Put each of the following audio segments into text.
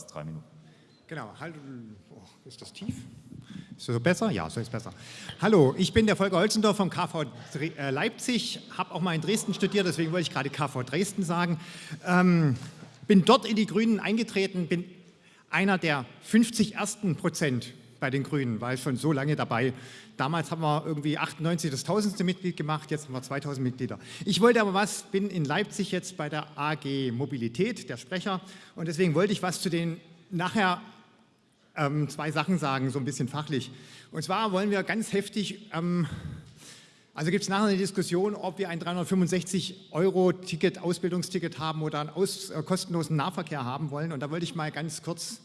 fast drei Minuten. Genau, halt, oh, ist das tief? Ist das so besser? Ja, so ist besser. Hallo, ich bin der Volker Holzendorf vom KV äh, Leipzig, habe auch mal in Dresden studiert, deswegen wollte ich gerade KV Dresden sagen. Ähm, bin dort in die Grünen eingetreten, bin einer der 50 ersten Prozent bei den Grünen, war ich schon so lange dabei. Damals haben wir irgendwie 98 das tausendste Mitglied gemacht, jetzt haben wir 2000 Mitglieder. Ich wollte aber was, bin in Leipzig jetzt bei der AG Mobilität, der Sprecher, und deswegen wollte ich was zu den nachher ähm, zwei Sachen sagen, so ein bisschen fachlich. Und zwar wollen wir ganz heftig, ähm, also gibt es nachher eine Diskussion, ob wir ein 365-Euro-Ticket, Ausbildungsticket haben oder einen aus, äh, kostenlosen Nahverkehr haben wollen. Und da wollte ich mal ganz kurz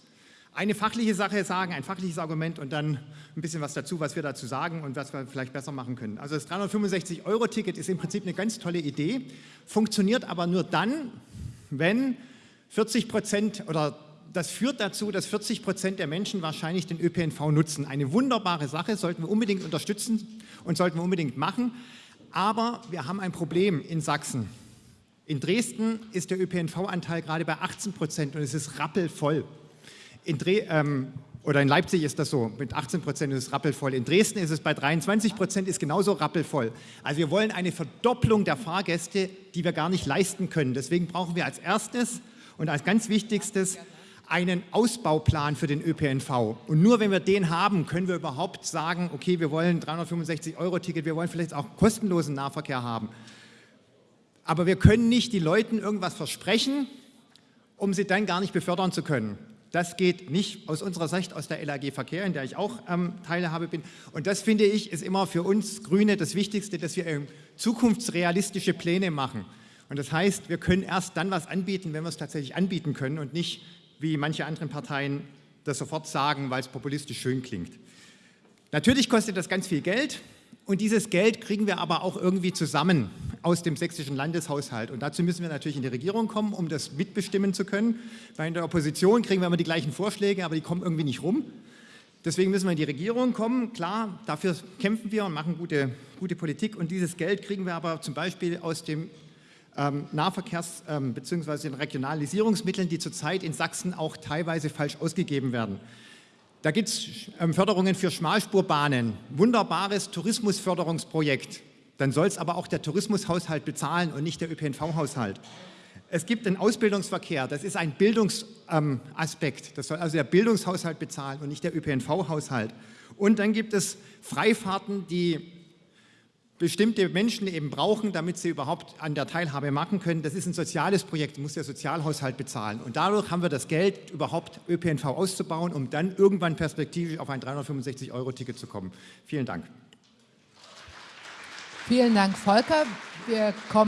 eine fachliche Sache sagen, ein fachliches Argument und dann ein bisschen was dazu, was wir dazu sagen und was wir vielleicht besser machen können. Also das 365-Euro-Ticket ist im Prinzip eine ganz tolle Idee, funktioniert aber nur dann, wenn 40 Prozent oder das führt dazu, dass 40 Prozent der Menschen wahrscheinlich den ÖPNV nutzen. Eine wunderbare Sache, sollten wir unbedingt unterstützen und sollten wir unbedingt machen. Aber wir haben ein Problem in Sachsen. In Dresden ist der ÖPNV-Anteil gerade bei 18 Prozent und es ist rappelvoll. In Dre ähm, oder in Leipzig ist das so, mit 18 Prozent ist es rappelvoll. In Dresden ist es bei 23 Prozent, ist genauso rappelvoll. Also wir wollen eine Verdopplung der Fahrgäste, die wir gar nicht leisten können. Deswegen brauchen wir als erstes und als ganz wichtigstes einen Ausbauplan für den ÖPNV. Und nur wenn wir den haben, können wir überhaupt sagen, okay, wir wollen 365-Euro-Ticket, wir wollen vielleicht auch kostenlosen Nahverkehr haben. Aber wir können nicht die Leuten irgendwas versprechen, um sie dann gar nicht befördern zu können. Das geht nicht aus unserer Sicht aus der LAG Verkehr, in der ich auch ähm, Teilhabe bin. Und das finde ich ist immer für uns Grüne das Wichtigste, dass wir ähm, zukunftsrealistische Pläne machen. Und das heißt, wir können erst dann was anbieten, wenn wir es tatsächlich anbieten können und nicht wie manche anderen Parteien das sofort sagen, weil es populistisch schön klingt. Natürlich kostet das ganz viel Geld und dieses Geld kriegen wir aber auch irgendwie zusammen aus dem sächsischen Landeshaushalt. Und dazu müssen wir natürlich in die Regierung kommen, um das mitbestimmen zu können. Weil in der Opposition kriegen wir immer die gleichen Vorschläge, aber die kommen irgendwie nicht rum. Deswegen müssen wir in die Regierung kommen. Klar, dafür kämpfen wir und machen gute, gute Politik. Und dieses Geld kriegen wir aber zum Beispiel aus dem ähm, Nahverkehrs- ähm, bzw. den Regionalisierungsmitteln, die zurzeit in Sachsen auch teilweise falsch ausgegeben werden. Da gibt es ähm, Förderungen für Schmalspurbahnen, wunderbares Tourismusförderungsprojekt. Dann soll es aber auch der Tourismushaushalt bezahlen und nicht der ÖPNV-Haushalt. Es gibt den Ausbildungsverkehr, das ist ein Bildungsaspekt. Ähm, das soll also der Bildungshaushalt bezahlen und nicht der ÖPNV-Haushalt. Und dann gibt es Freifahrten, die bestimmte Menschen eben brauchen, damit sie überhaupt an der Teilhabe machen können. Das ist ein soziales Projekt, muss der Sozialhaushalt bezahlen. Und dadurch haben wir das Geld, überhaupt ÖPNV auszubauen, um dann irgendwann perspektivisch auf ein 365-Euro-Ticket zu kommen. Vielen Dank. Vielen Dank, Volker. Wir kommen